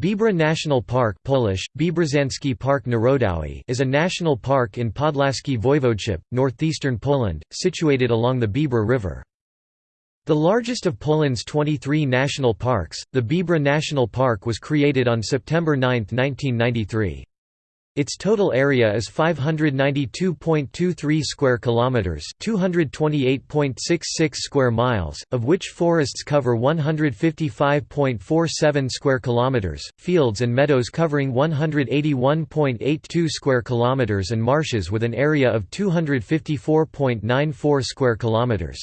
Biebrza National Park Polish, Park Narodowy is a national park in Podlaskie Voivodeship, northeastern Poland, situated along the Biebrza River. The largest of Poland's 23 national parks, the Biebrza National Park was created on September 9, 1993. Its total area is 592.23 square kilometers, 228.66 square miles, of which forests cover 155.47 square kilometers, fields and meadows covering 181.82 square kilometers and marshes with an area of 254.94 square kilometers.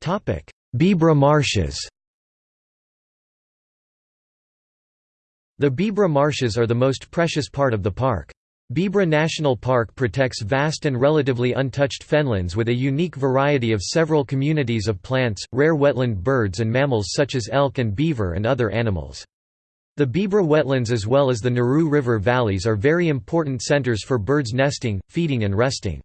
Topic: Biebrza marshes. The Biebrza marshes are the most precious part of the park. Biebrza National Park protects vast and relatively untouched fenlands with a unique variety of several communities of plants, rare wetland birds and mammals such as elk and beaver and other animals. The Biebrza wetlands as well as the Narew River valleys are very important centers for birds nesting, feeding and resting.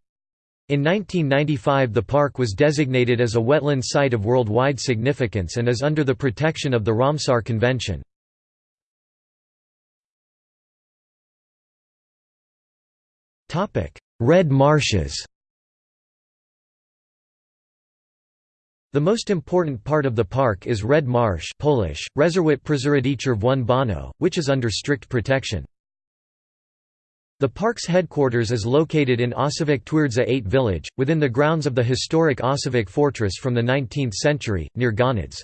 In 1995 the park was designated as a wetland site of worldwide significance and is under the protection of the Ramsar Convention. Red marshes The most important part of the park is Red Marsh Polish, Bono, which is under strict protection. The park's headquarters is located in Osowiec Twierdza 8 village, within the grounds of the historic Osowiec fortress from the 19th century, near Goniądz.